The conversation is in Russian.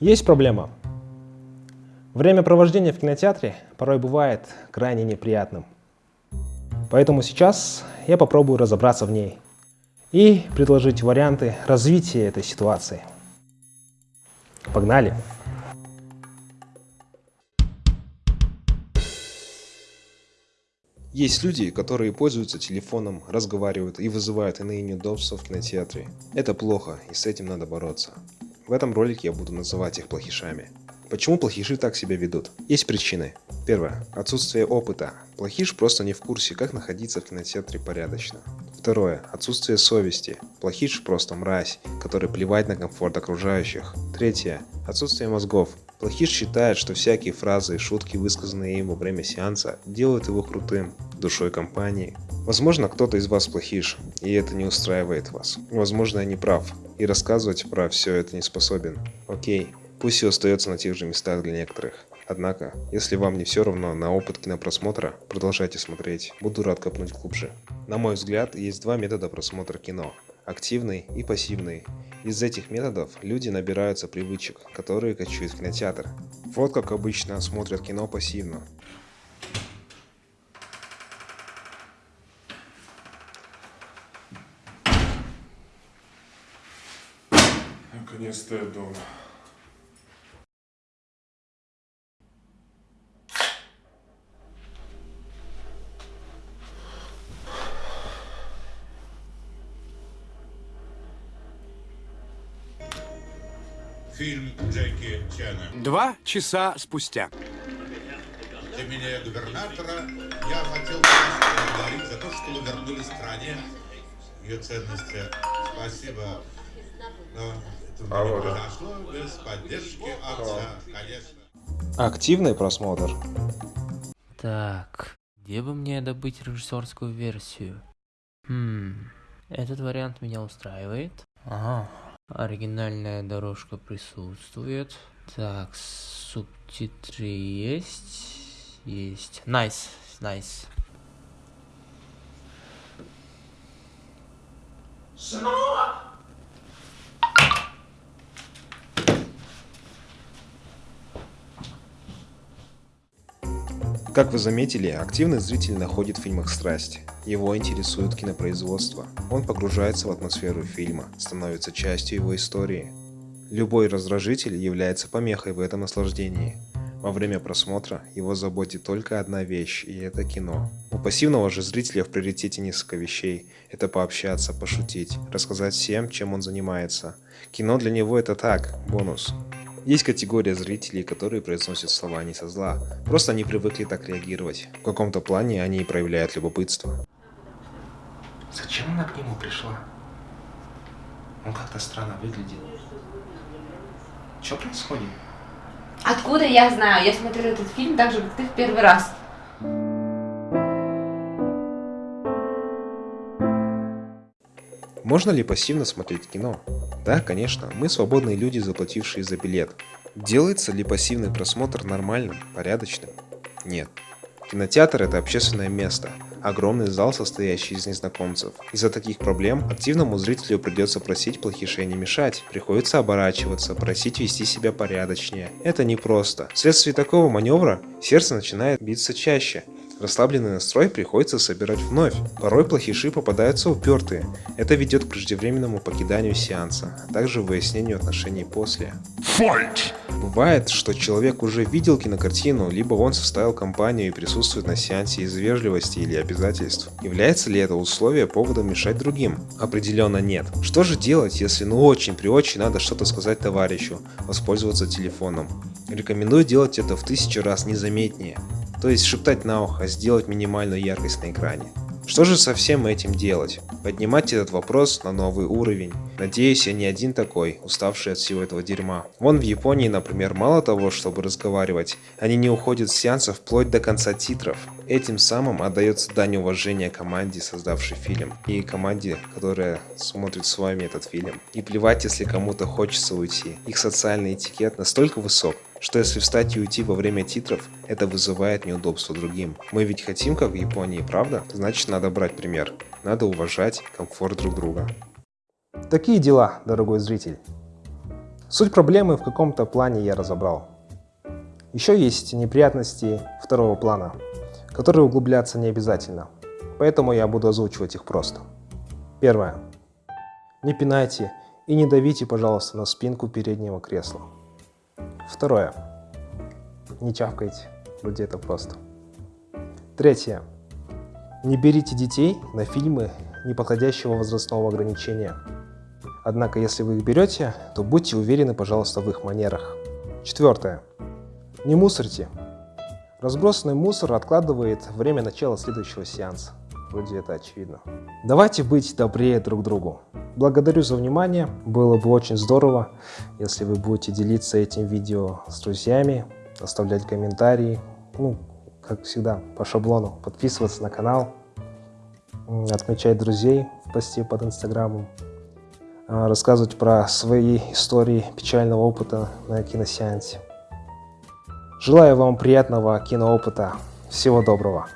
Есть проблема. Время провождения в кинотеатре порой бывает крайне неприятным. Поэтому сейчас я попробую разобраться в ней и предложить варианты развития этой ситуации. Погнали! Есть люди, которые пользуются телефоном, разговаривают и вызывают иные неудобства в кинотеатре. Это плохо, и с этим надо бороться. В этом ролике я буду называть их плохишами. Почему плохиши так себя ведут? Есть причины. Первое. Отсутствие опыта. Плохиш просто не в курсе, как находиться в кинотеатре порядочно. Второе. Отсутствие совести. Плохиш просто мразь, который плевать на комфорт окружающих. Третье. Отсутствие мозгов. Плохиш считает, что всякие фразы и шутки, высказанные им во время сеанса, делают его крутым, душой компании. Возможно, кто-то из вас плохиш, и это не устраивает вас. Возможно, я не прав, и рассказывать про все это не способен. Окей, пусть все остается на тех же местах для некоторых. Однако, если вам не все равно на опыт кинопросмотра, продолжайте смотреть, буду рад копнуть глубже. На мой взгляд, есть два метода просмотра кино – активный и пассивный. Из этих методов люди набираются привычек, которые качают в кинотеатр. Вот как обычно смотрят кино пассивно. Наконец-то я дома. Фильм Джеки Чана. Два часа спустя. Именем губернатора я хотел бы вас поблагодарить за то, что вы вернули стране ее ценности. Спасибо. Но А вот, произошло без поддержки отца, конечно. Активный просмотр. Так, где бы мне добыть режиссерскую версию? Хм, этот вариант меня устраивает. Ага, оригинальная дорожка присутствует. Так, субтитры есть? Есть. Nice, найс. Как вы заметили, активный зритель находит в фильмах страсть. Его интересует кинопроизводство. Он погружается в атмосферу фильма, становится частью его истории. Любой раздражитель является помехой в этом наслаждении. Во время просмотра его заботит только одна вещь, и это кино. У пассивного же зрителя в приоритете несколько вещей. Это пообщаться, пошутить, рассказать всем, чем он занимается. Кино для него это так, бонус. Есть категория зрителей, которые произносят слова не со зла, просто они привыкли так реагировать. В каком-то плане они и проявляют любопытство. Зачем она к нему пришла? Он как-то странно выглядел. Что происходит? Откуда я знаю? Я смотрю этот фильм так же, как ты в первый раз. Можно ли пассивно смотреть кино? Да, конечно, мы свободные люди, заплатившие за билет. Делается ли пассивный просмотр нормальным, порядочным? Нет. Кинотеатр – это общественное место, огромный зал, состоящий из незнакомцев. Из-за таких проблем активному зрителю придется просить плохишей не мешать, приходится оборачиваться, просить вести себя порядочнее. Это непросто. Вследствие такого маневра сердце начинает биться чаще, Расслабленный настрой приходится собирать вновь. Порой плохиши попадаются упертые. Это ведет к преждевременному покиданию сеанса, а также выяснению отношений после. Бывает, что человек уже видел кинокартину, либо он составил компанию и присутствует на сеансе из вежливости или обязательств. Является ли это условие поводом мешать другим? Определенно нет. Что же делать, если ну очень при очень надо что-то сказать товарищу, воспользоваться телефоном? Рекомендую делать это в тысячу раз незаметнее. То есть шептать на ухо, сделать минимальную яркость на экране. Что же со всем этим делать? Поднимать этот вопрос на новый уровень. Надеюсь, я не один такой, уставший от всего этого дерьма. Вон в Японии, например, мало того, чтобы разговаривать, они не уходят с сеанса вплоть до конца титров. Этим самым отдается дань уважения команде, создавшей фильм, и команде, которая смотрит с вами этот фильм. И плевать, если кому-то хочется уйти. Их социальный этикет настолько высок, что если встать и уйти во время титров, это вызывает неудобство другим. Мы ведь хотим, как в Японии, правда? Значит, надо брать пример. Надо уважать комфорт друг друга. Такие дела, дорогой зритель. Суть проблемы в каком-то плане я разобрал. Еще есть неприятности второго плана, которые углубляться не обязательно, поэтому я буду озвучивать их просто. Первое. Не пинайте и не давите, пожалуйста, на спинку переднего кресла. Второе. Не чавкайте, вроде это просто. Третье. Не берите детей на фильмы неподходящего возрастного ограничения. Однако, если вы их берете, то будьте уверены, пожалуйста, в их манерах. Четвертое. Не мусорьте. Разбросанный мусор откладывает время начала следующего сеанса. Вроде это очевидно. Давайте быть добрее друг другу. Благодарю за внимание. Было бы очень здорово, если вы будете делиться этим видео с друзьями, оставлять комментарии. Ну, как всегда, по шаблону. Подписываться на канал, отмечать друзей в посте под инстаграмом, а, рассказывать про свои истории печального опыта на киносеансе. Желаю вам приятного киноопыта. Всего доброго.